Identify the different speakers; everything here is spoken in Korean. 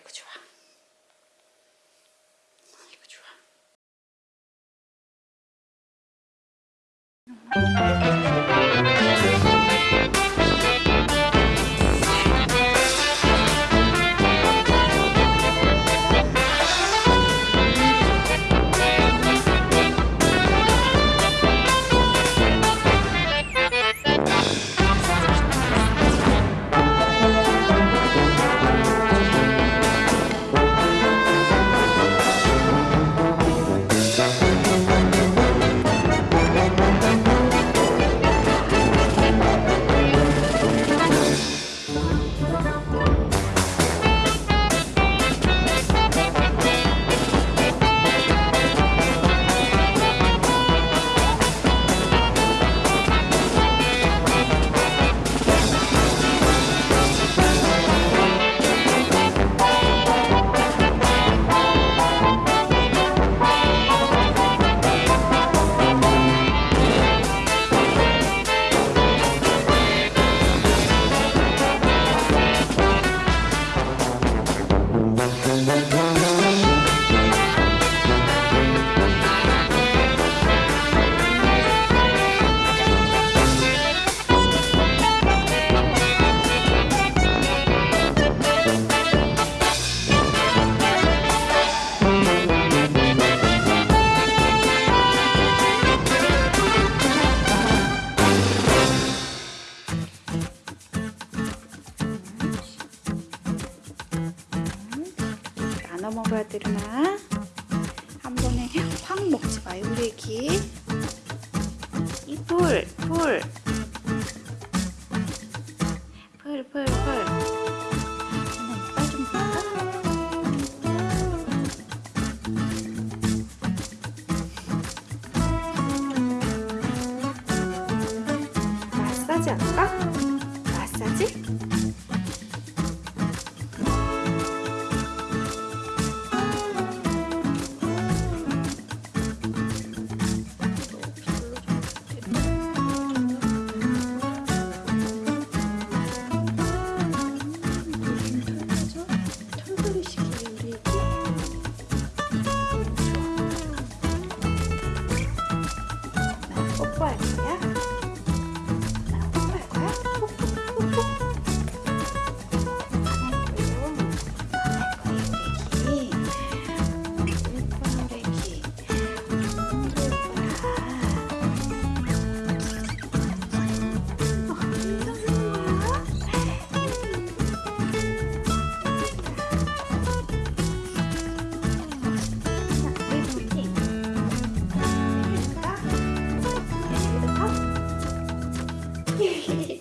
Speaker 1: 아이고 좋아. 되나? 한 번에 확 먹지 마요, 우리 애기. 이 풀, 풀. 풀, 풀, 풀. 하나 이빨 좀 볼까? 마사지 할까? 마사지? Yeah.